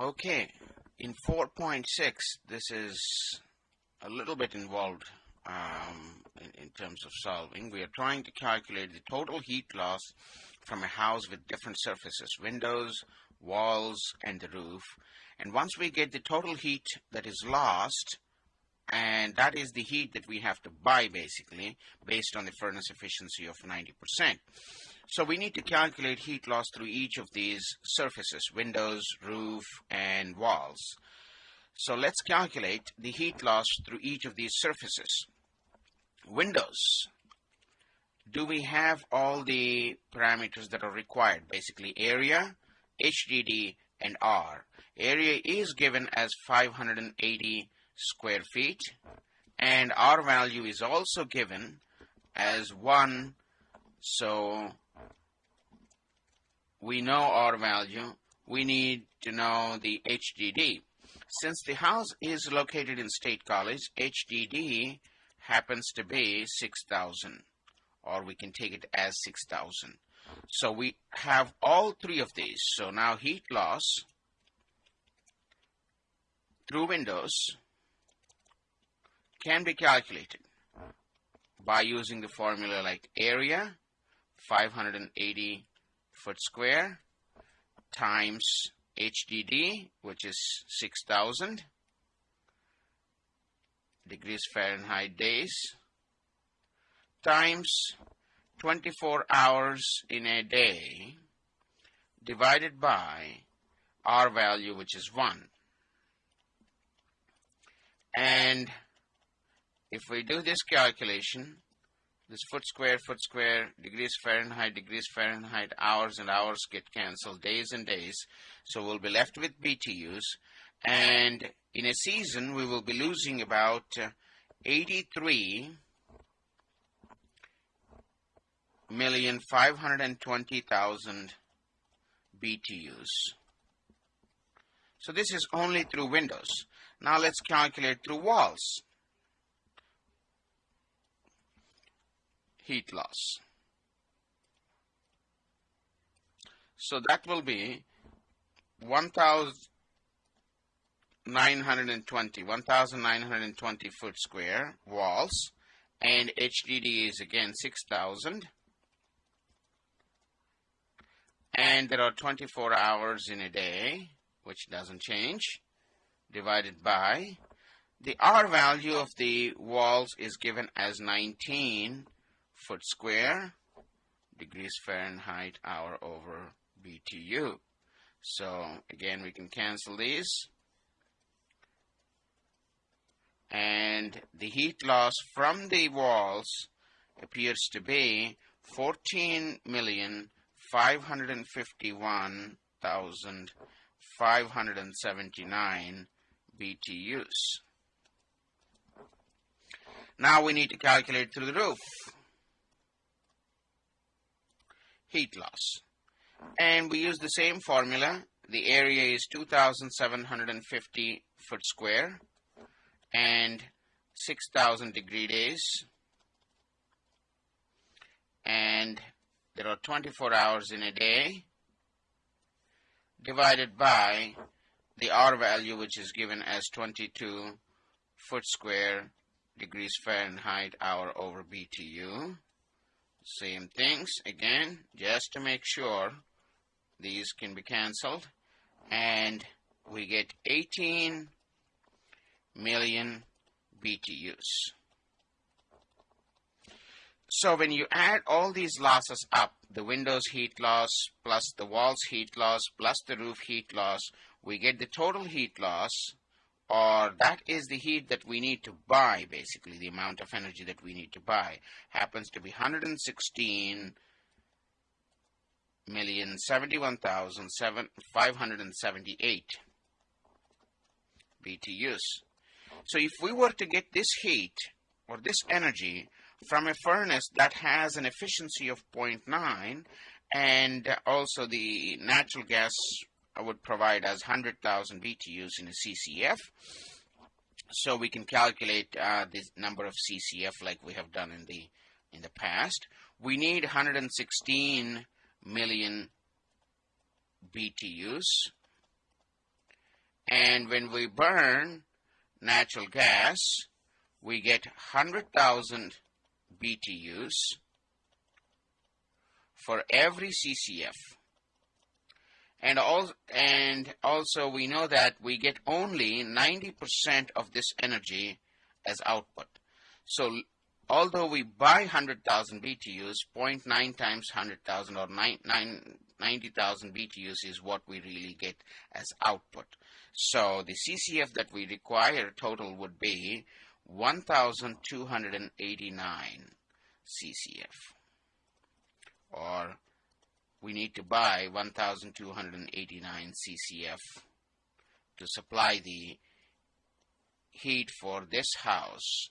Okay, in 4.6, this is a little bit involved um, in, in, terms of solving. We are trying to calculate the total heat loss from a house with different surfaces, windows, walls, and the roof. And once we get the total heat that is lost, and that is the heat that we have to buy basically based on the furnace efficiency of 90%. So we need to calculate heat loss through each of these surfaces, windows, roof, and walls. So let's calculate the heat loss through each of these surfaces. Windows. Do we have all the parameters that are required? Basically area, HDD, and R. Area is given as 580 square feet and R value is also given as 1 so we know R value we need to know the HDD since the house is located in State College HDD happens to be 6000 or we can take it as 6000 so we have all three of these. So now heat loss through windows can be calculated by using the formula like area 580 foot square times HDD which is 6000 degrees Fahrenheit days times 24 hours in a day divided by R value which is 1 and if we do this calculation, this foot square, foot square, degrees Fahrenheit, degrees Fahrenheit, hours and hours get cancelled, days and days. So we'll be left with BTUs. And in a season, we will be losing about uh, 83 million five hundred and twenty thousand BTUs. So this is only through windows. Now let's calculate through walls. Heat loss. So that will be 1920, 1920 foot square walls and HDD is again 6000 and there are 24 hours in a day which doesn't change divided by the R value of the walls is given as 19 foot square degrees Fahrenheit hour over BTU. So again, we can cancel these. And the heat loss from the walls appears to be 14,551,579 BTUs. Now we need to calculate through the roof heat loss. And we use the same formula. The area is 2,750 foot square and 6,000 degree days. And there are 24 hours in a day divided by the R value which is given as 22 foot square degrees Fahrenheit hour over BTU same things again just to make sure these can be cancelled and we get 18 million BTUs. So when you add all these losses up, the windows heat loss plus the walls heat loss plus the roof heat loss, we get the total heat loss or that is the heat that we need to buy basically the amount of energy that we need to buy happens to be 116 million 71,578 BTUs. So if we were to get this heat or this energy from a furnace that has an efficiency of 0.9 and also the natural gas would provide us 100,000 BTUs in a CCF. So we can calculate uh, the number of CCF like we have done in the in the past. We need 116 million BTUs. And when we burn natural gas, we get 100,000 BTUs for every CCF. And, and also we know that we get only 90% of this energy as output. So although we buy 100,000 BTUs, 0.9 times 100,000 or 90,000 BTUs is what we really get as output. So the CCF that we require total would be 1,289 CCF. Or we need to buy 1,289 CCF to supply the heat for this house